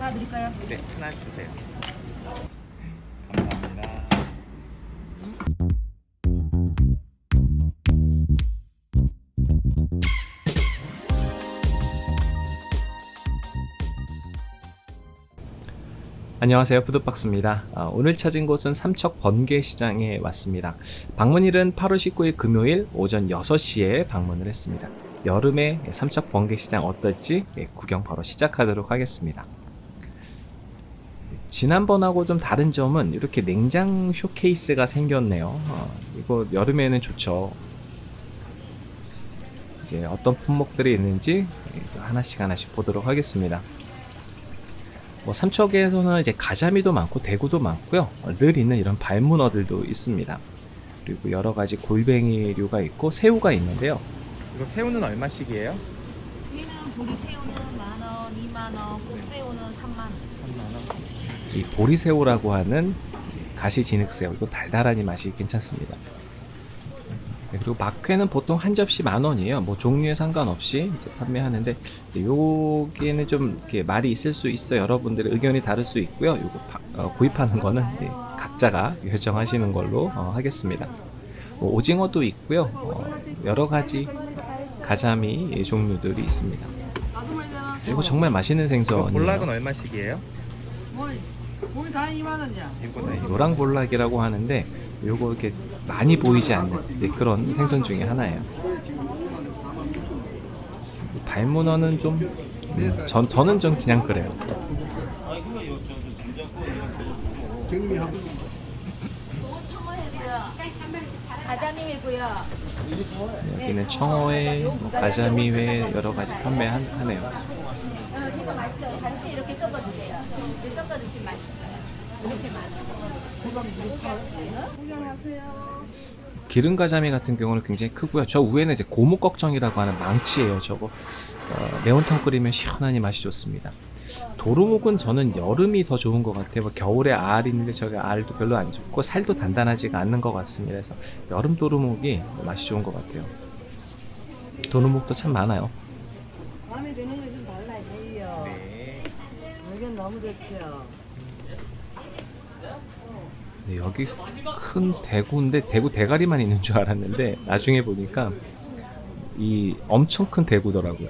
하나 드릴까요? 네, 하나 주세요. 감사합니다. 안녕하세요 푸드박스입니다 아, 오늘 찾은 곳은 삼척 번개시장에 왔습니다 방문일은 8월 19일 금요일 오전 6시에 방문을 했습니다 여름에 삼척 번개 시장 어떨지 예, 구경 바로 시작하도록 하겠습니다 지난번하고 좀 다른 점은 이렇게 냉장 쇼케이스가 생겼네요 어, 이거 여름에는 좋죠 이제 어떤 품목들이 있는지 이제 하나씩 하나씩 보도록 하겠습니다 뭐 삼척에서는 이제 가자미도 많고 대구도 많고요. 어, 늘 있는 이런 발문어들도 있습니다. 그리고 여러 가지 골뱅이류가 있고 새우가 있는데요. 이거 새우는 얼마씩이에요? 여기는 보리 새우는 만 원, 2만 원, 꽃새우는 3만 원. 이 보리새우라고 하는 가시진흙새우 이거 달달하니 맛이 괜찮습니다. 네, 그리고 막회는 보통 한 접시 만 원이에요. 뭐 종류에 상관없이 이제 판매하는데 여기에는 좀 이렇게 말이 있을 수 있어 요 여러분들의 의견이 다를 수 있고요. 이거 파- 어, 구입하는 거는 네, 각자가 결정하시는 걸로 어, 하겠습니다. 뭐 오징어도 있고요. 어, 여러 가지 가자미 종류들이 있습니다. 이거 정말 맛있는 생선이에요. 볼락은 얼마씩이에요? 뭘, 뭘다 2만 원이야. 네, 노랑 볼락이라고 하는데 요거 이렇게 많이 보이지 않는 이제 그런 생선 중에 하나예요. 발문어는 좀 음, 전, 저는 좀 그냥 그래요. 가자미 회고요. 여기는 청어회, 뭐 가자미회 여러 가지 판매하네요. 어, 이거 맛있어요. 같이 이렇게 섞어 드세요. 이렇게 섞어 드시면 맛있어요. 이렇게 맛있어요. 구경하세요. 기름 가자미 같은 경우는 굉장히 크고요. 저 위에는 이제 고무꺽정이라고 하는 망치예요. 저거 어, 매운탕 끓이면 시원하니 맛이 좋습니다. 도루묵은 저는 여름이 더 좋은 것 같아요. 뭐 겨울에 알 있는데 저가 알도 별로 안 좋고 살도 단단하지가 않는 것 같습니다. 그래서 여름 도루묵이 맛이 좋은 것 같아요. 도루묵도 참 많아요. 마음에 드는 거좀 달라요. 네. 여긴 너무 좋지요. 네, 여기 큰 대구인데 대구 대가리만 있는 줄 알았는데 나중에 보니까 이 엄청 큰 대구더라고요.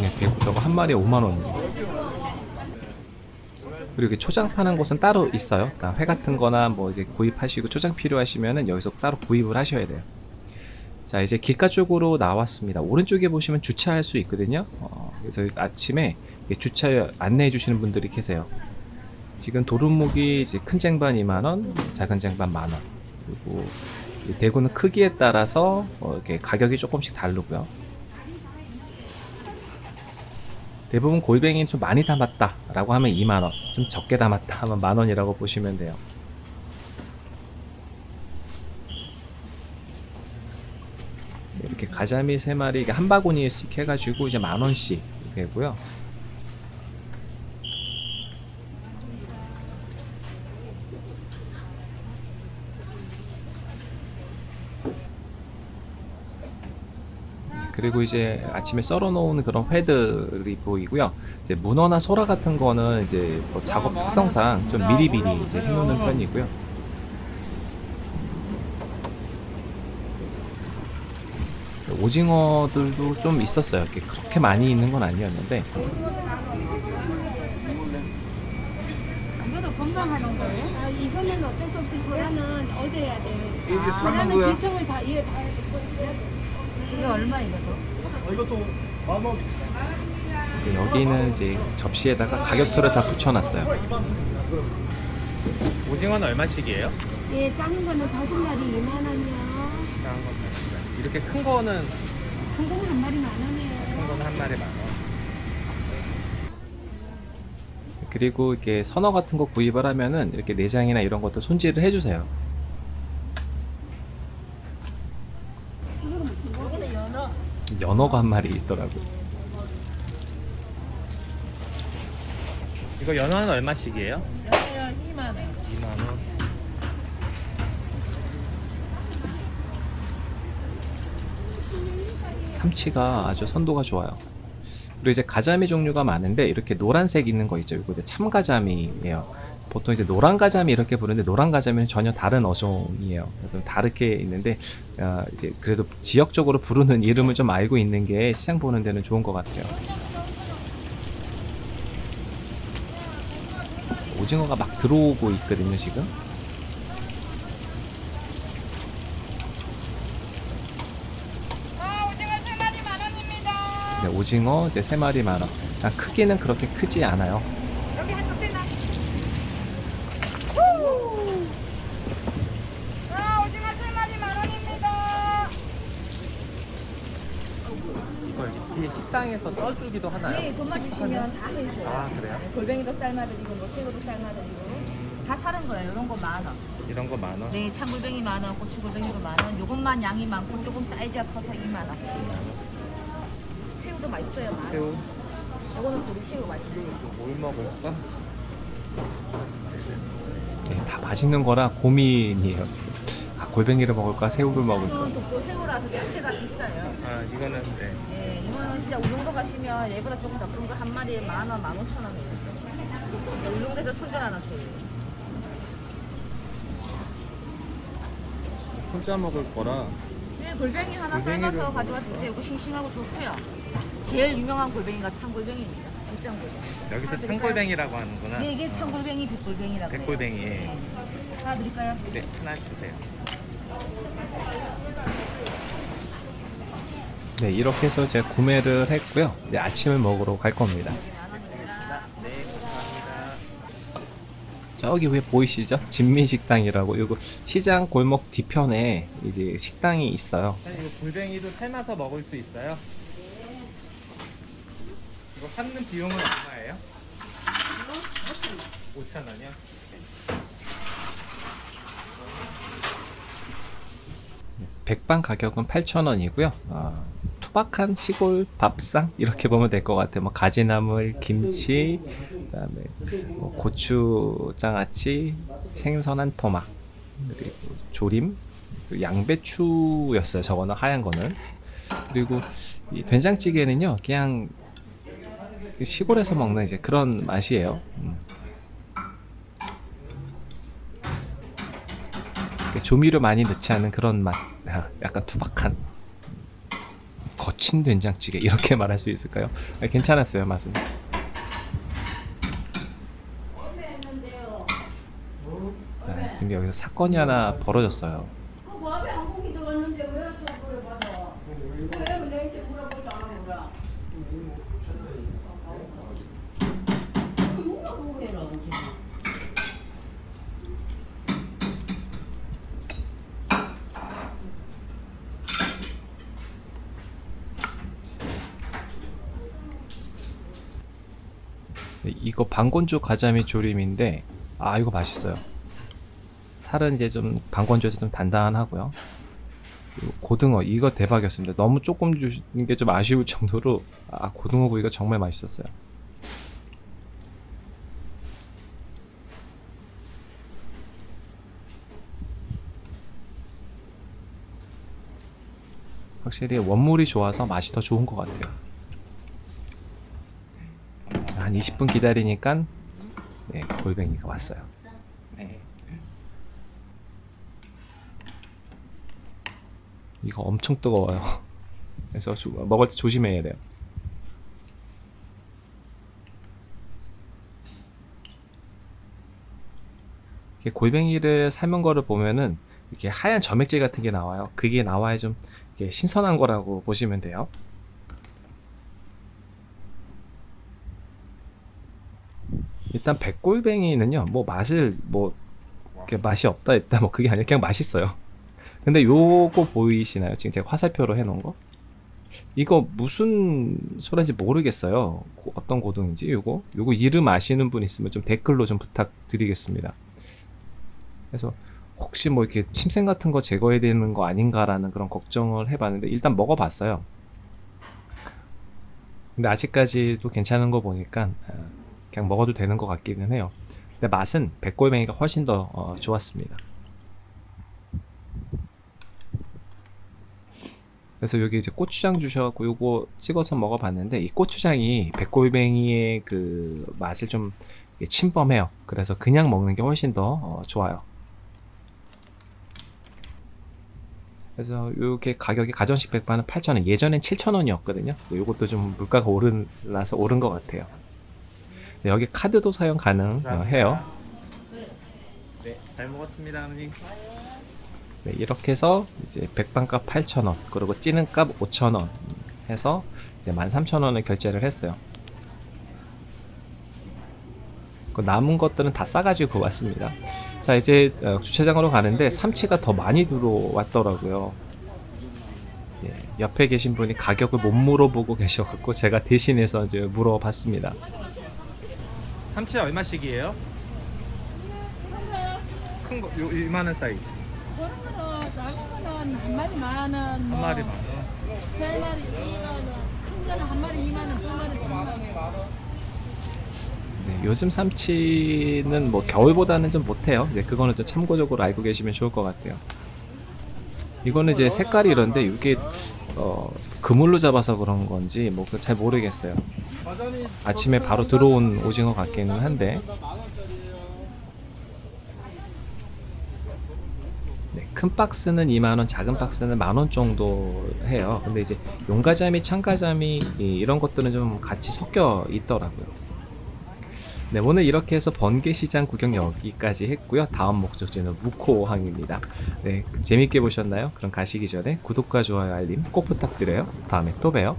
네, 대구 저거 한 마리에 5만 원이에요. 그리고 이렇게 초장 파는 곳은 따로 있어요. 그러니까 회 같은 거나 뭐 이제 구입하시고 초장 필요하시면은 여기서 따로 구입을 하셔야 돼요. 자, 이제 길가 쪽으로 나왔습니다. 오른쪽에 보시면 주차할 수 있거든요. 어, 그래서 아침에 주차 안내해 주시는 분들이 계세요. 지금 도루묵이 이제 큰 쟁반 2만원, 작은 쟁반 만원. 그리고 이 대구는 크기에 따라서 어, 이렇게 가격이 조금씩 다르고요. 대부분 골뱅이 좀 많이 담았다 라고 하면 2만원 좀 적게 담았다. 하면 만원이라고 보시면 돼요. 이렇게 가자미 3마리 이게 한 바구니씩 해가지고 이제 만원씩 되고요 그리고 이제 아침에 썰어 놓은 그런 회들이 보이고요. 이제 문어나 소라 같은 거는 이제 뭐 작업 특성상 좀 미리미리 이제 해놓는 편이고요. 오징어들도 좀 있었어요. 이렇게 그렇게 많이 있는 건 아니었는데 이거도 금방 하는 거예요? 아, 이거는 어쩔 수 없이 소라는 어제 해야 돼. 이게 아, 거야? 기청을 다 이해 다 얼마? 이것도 만 원. 이제 여기는 이제 접시에다가 가격표를 다 붙여놨어요. 오징어는 얼마씩이에요? 예, 작은 거는 다섯 마리 2만 원이요. 작은 건 이렇게 큰 거는 큰 거는 한 마리 만 원이에요. 큰 거는 한 마리 만 원. 그리고 이렇게 선어 같은 거 구입을 하면은 이렇게 내장이나 이런 것도 손질을 해주세요. 연어가 한 마리 있더라고요. 이거 연어는 얼마씩이에요? 연어요 2만 원. 2만 원. 삼치가 아주 선도가 좋아요. 그리고 이제 가자미 종류가 많은데 이렇게 노란색 있는 거 있죠. 이거 이제 참가자미예요. 보통 이제 노란 가자미 이렇게 부르는데 노란 가자미는 전혀 다른 어종이에요. 그래서 다르게 있는데 어, 이제 그래도 지역적으로 부르는 이름을 좀 알고 있는 게 시장 보는 데는 좋은 것 같아요. 오징어가 막 들어오고 있거든요 지금. 네, 오징어 이제 세 마리 만 원. 아, 크기는 그렇게 크지 않아요. 여기. 아, 오징어 세 마리 만 원입니다. 이걸 이렇게 식당에서 떠주기도 하나요? 네, 돈만 주시면 다 해줘요. 아 그래요? 네, 골뱅이도 삶아드리고 뭐 새우도 삶아드리고 다 사는 거예요. 이런 거 만 원. 이런 거 만 원? 네, 참골뱅이 만 원, 고추골뱅이도 만 원. 요것만 양이 많고 조금 사이즈가 커서 2만 원. 새우도 맛있어요. 만 원. 새우 요거는 우리 새우 맛있어요. 뭘 먹을까? 네, 다 맛있는 거라 고민이에요 지금. 아, 골뱅이를 먹을까 새우를 먹을까. 새우는 독도 새우라서 자체가 비싸요. 아 이거는 네. 네, 이거는 진짜 울릉도 가시면 얘보다 조금 더 큰 거 한 마리에 만 원, 만 오천 원이에요. 울릉도에서 선전하는 새우. 혼자 먹을 거라 네, 골뱅이 하나 골뱅이를 삶아서. 가져와 드세요. 이거 싱싱하고 좋고요. 제일 유명한 골뱅이가 참골뱅이입니다. 비싼 골뱅이. 여기서? 창골뱅이라고 하는구나. 네, 이게 참골뱅이, 백골뱅이라고 해요. 백골뱅이. 네. 하나 드릴까요? 네 하나 주세요. 네 이렇게 해서 제가 구매를 했고요. 이제 아침을 먹으러 갈 겁니다. 네. 저기 왜 보이시죠? 진민식당이라고 이거 시장 골목 뒤편에 이제 식당이 있어요. 사장님, 이거 골뱅이도 삶아서 먹을 수 있어요? 이거 삶는 비용은 얼마예요? 5천 원이요? 백반 가격은 8,000원이고요. 투박한 시골 밥상 이렇게 보면 될 것 같아요. 뭐 가지나물, 김치, 그다음에 뭐 고추장아찌, 생선한 토막, 그리고 조림, 그리고 양배추였어요. 저거는 하얀 거는. 그리고 이 된장찌개는요, 그냥 시골에서 먹는 이제 그런 맛이에요. 음. 조미료 많이 넣지 않은 그런 맛, 아, 약간 투박한 거친 된장찌개 이렇게 말할 수 있을까요? 아, 괜찮았어요 맛은. 자 지금 여기서 사건이 하나 벌어졌어요. 마음에 한국이 들어갔는데 왜 저거를 받아? 왜 내한테 물어보지도 안 하는 거야? 누가 보고 해라, 지금. 네, 이거 방건조 가자미 조림인데 아 이거 맛있어요. 살은 이제 좀 방건조에서 좀 단단하고요. 고등어 이거 대박이었습니다. 너무 조금 주는 게 좀 아쉬울 정도로 아 고등어 구이가 정말 맛있었어요. 확실히 원물이 좋아서 맛이 더 좋은 것 같아요. 자, 한 20분 기다리니까 네, 골뱅이가 왔어요. 네. 이거 엄청 뜨거워요. 그래서 조- 먹을 때 조심해야 돼요. 골뱅이를 삶은 거를 보면은 이렇게 하얀 점액질 같은 게 나와요. 그게 나와야 좀 신선한 거라고 보시면 돼요. 일단 백골뱅이는요, 뭐 맛을 뭐 이렇게 맛이 없다 했다 뭐 그게 아니라 그냥 맛있어요. 근데 요거 보이시나요? 지금 제가 화살표로 해놓은 거? 이거 무슨 소리인지 모르겠어요. 고- 어떤 고등인지 요거 요거 이름 아시는 분 있으면 좀 댓글로 좀 부탁드리겠습니다. 그래서 혹시 뭐 이렇게 침샘 같은 거 제거해야 되는 거 아닌가라는 그런 걱정을 해봤는데 일단 먹어봤어요. 근데 아직까지도 괜찮은 거 보니까 아, 그냥 먹어도 되는 것 같기는 해요. 근데 맛은 백골뱅이가 훨씬 더 어, 좋았습니다. 그래서 여기 이제 고추장 주셔갖고 요거 찍어서 먹어봤는데 이 고추장이 백골뱅이의 그 맛을 좀 침범해요. 그래서 그냥 먹는 게 훨씬 더 어, 좋아요. 그래서 요게 가격이 가정식 백반은 8,000원, 예전엔 7,000원이었거든요. 그래서 요것도 좀 물가가 오르라서 오른 것 같아요. 네, 여기 카드도 사용 가능해요. 네, 잘 먹었습니다, 어머니. 네, 이렇게 해서 이제 백반값 8,000원, 그리고 찌는값 5,000원 해서 이제 13,000원을 결제를 했어요. 그 남은 것들은 다 싸가지고 왔습니다. 자, 이제 어, 주차장으로 가는데 삼치가 더 많이 들어왔더라고요. 예, 옆에 계신 분이 가격을 못 물어보고 계셔갖고 제가 대신해서 이제 물어봤습니다. 삼치 얼마씩이에요? 큰 거, 요 이만한 사이즈. 그런 거는 작은 거는 한 마리 만 원, 한 뭐 마리 만 원. 세 마리 이만 원, 큰 거는 한 마리 이만 원, 두 마리 삼만 원. 네, 요즘 삼치는 뭐 겨울보다는 좀 못해요. 네, 그거는 좀 참고적으로 알고 계시면 좋을 것 같아요. 이거는 이제 색깔이 이런데 이게 어, 그물로 잡아서 그런 건지 뭐 잘 모르겠어요. 아침에 바로 들어온 오징어 같기는 한데 네, 큰 박스는 2만원, 작은 박스는 만원 정도 해요. 근데 이제 용가자미, 참가자미 이- 이런 것들은 좀 같이 섞여 있더라고요. 네, 오늘 이렇게 해서 번개시장 구경 여기까지 했고요. 다음 목적지는 무코항입니다. 네, 재밌게 보셨나요? 그럼 가시기 전에 구독과 좋아요, 알림 꼭 부탁드려요. 다음에 또 봬요.